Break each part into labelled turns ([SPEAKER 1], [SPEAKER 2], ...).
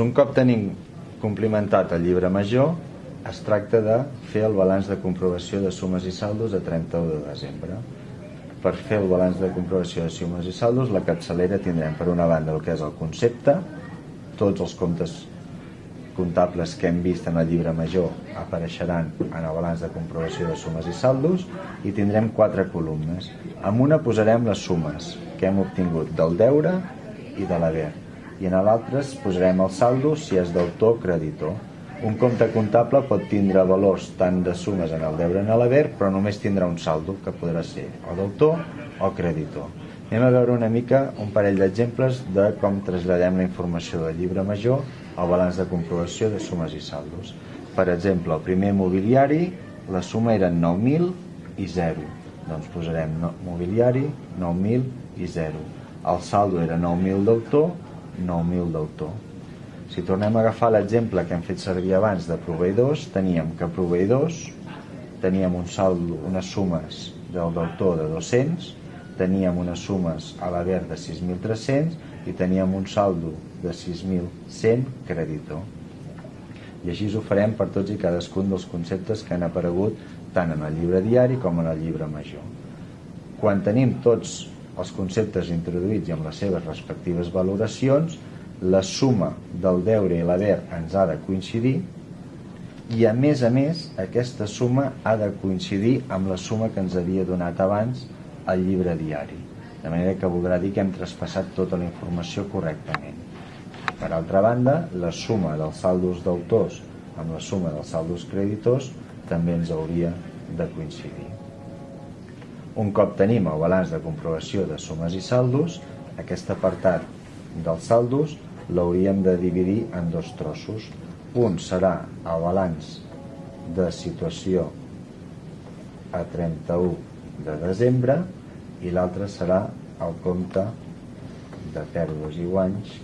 [SPEAKER 1] Un cop tenim complimentat el llibre major, es tracta de fer el balanç de comprovació de sumes i saldos a 31 de desembre. Per fer el balanç de comprovació de sumes i saldos, la capçalera tindrem per una banda el que és el concepte, tots els comptes comptables que hem vist en el llibre major apareixeran en el balanç de comprovació de sumes i saldos i tindrem quatre columnes. En una posarem les sumes que hem obtingut del deure i de l'haver i en l'altre posarem el saldo si és d'autor o creditor. Un compte comptable pot tindre valors tant de sumes en el deure en l'haver, però només tindrà un saldo, que podrà ser o d'autor o creditor. Anem a veure una mica un parell d'exemples de com traslladem la informació del llibre major al balanç de comprovació de sumes i saldos. Per exemple, el primer mobiliari, la suma era 9.000 i 0. Doncs posarem mobiliari, 9.000 i 0. El saldo era 9.000 d'autor, 9.000 d'autor si tornem a agafar l'exemple que hem fet servir abans de proveïdors, teníem que proveïdors teníem un saldo, unes sumes del deutor de 200, teníem unes sumes a la de 6.300 i teníem un saldo de 6.100 creditor. I així ho farem per tots i cadascun dels conceptes que han aparegut tant en el llibre diari com en el llibre major. Quan tenim tots els conceptes introduïts i amb les seves respectives valoracions, la suma del deure i l'haver ens ha de coincidir i a més a més aquesta suma ha de coincidir amb la suma que ens havia donat abans el llibre diari. De manera que voldrà dir que hem traspassat tota la informació correctament. Per altra banda la suma dels saldos d'autors amb la suma dels saldos creditors també ens hauria de coincidir un cop tenim el balanç de comprovació de sumes i saldos aquest apartat dels saldos l'hauríem de dividir en dos trossos. Un serà el balanç de situació a 31 de desembre i l'altre serà el compte de pèrdues i guanys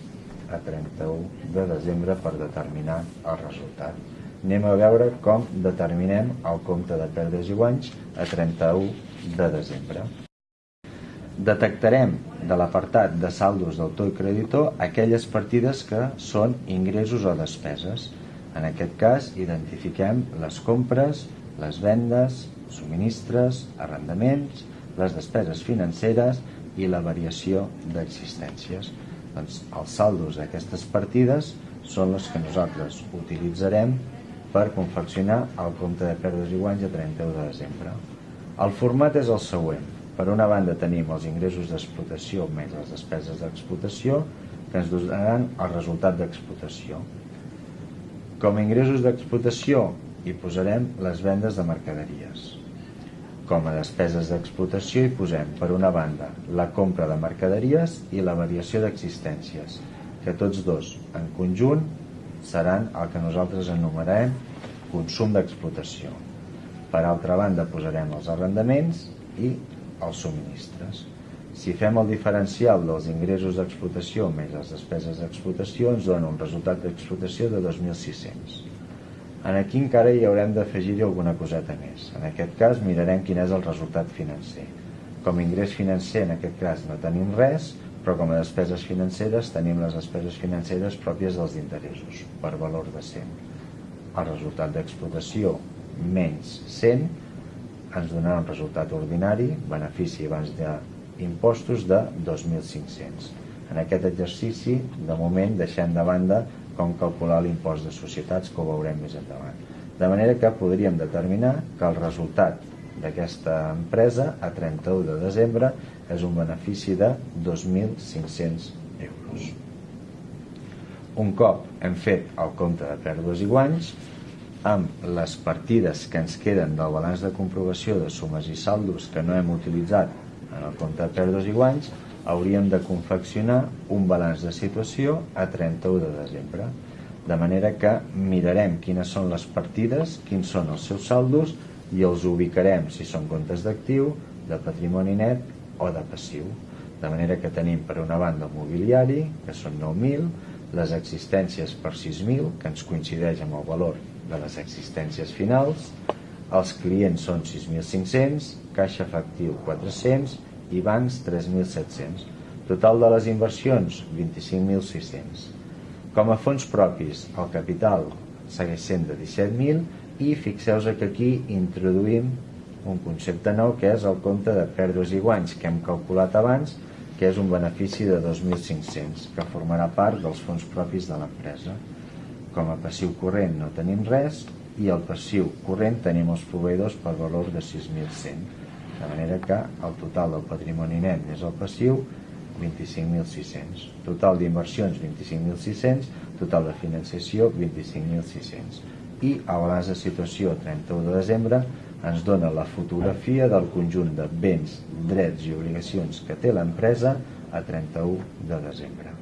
[SPEAKER 1] a 31 de desembre per determinar el resultat. Anem a veure com determinem el compte de pèrdues i guanys a 31 de desembre. Detectarem de l'apartat de saldos d'autor i creditor aquelles partides que són ingressos o despeses. En aquest cas, identifiquem les compres, les vendes, subministres, arrendaments, les despeses financeres i la variació d'existències. Doncs els saldos d'aquestes partides són les que nosaltres utilitzarem per confeccionar el compte de pèrdues i guanys a 31 de desembre. El format és el següent per una banda tenim els ingressos d'explotació més les despeses d'explotació que ens donaran el resultat d'explotació. Com a ingressos d'explotació hi posarem les vendes de mercaderies. Com a despeses d'explotació hi posem, per una banda, la compra de mercaderies i la variació d'existències, que tots dos, en conjunt, seran el que nosaltres enumerem consum d'explotació. Per altra banda, posarem els arrendaments i els subministres. Si fem el diferencial dels ingressos d'explotació més les despeses d'explotació ens dona un resultat d'explotació de 2.600. En aquí encara hi haurem d'afegir-hi alguna coseta més. En aquest cas mirarem quin és el resultat financer. Com ingrés financer en aquest cas no tenim res, però com a despeses financeres tenim les despeses financeres pròpies dels interessos, per valor de 100. El resultat d'explotació menys 100 ens donarà un resultat ordinari, benefici abans d'impostos de 2.500. En aquest exercici, de moment, deixem de banda com calcular l'impost de societats, que ho veurem més endavant. De manera que podríem determinar que el resultat d'aquesta empresa a 31 de desembre és un benefici de 2.500 euros. Un cop hem fet el compte de pèrdues i guanys, amb les partides que ens queden del balanç de comprovació de sumes i saldos que no hem utilitzat en el compte de pèrdues i guanys, hauríem de confeccionar un balanç de situació a 31 de desembre. De manera que mirarem quines són les partides, quins són els seus saldos i els ubicarem si són comptes d'actiu, de patrimoni net o de passiu. De manera que tenim per una banda el mobiliari, que són 9.000, les existències per 6.000, que ens coincideix amb el valor de les existències finals, els clients són 6.500, caixa efectiu 400 i bancs 3.700. Total de les inversions 25.600. Com a fons propis, el capital segueix sent de 17.000 i fixeu-vos que aquí introduïm un concepte nou que és el compte de pèrdues i guanys que hem calculat abans que és un benefici de 2.500 que formarà part dels fons propis de l'empresa. Com a passiu corrent no tenim res i el passiu corrent tenim els proveïdors per valor de 6.100 de manera que el total del patrimoni net més el passiu 25.600 total d'inversions 25.600 total de financiació 25.600 i a de situació 31 de desembre ens dona la fotografia del conjunt de béns, drets i obligacions que té l'empresa a 31 de desembre.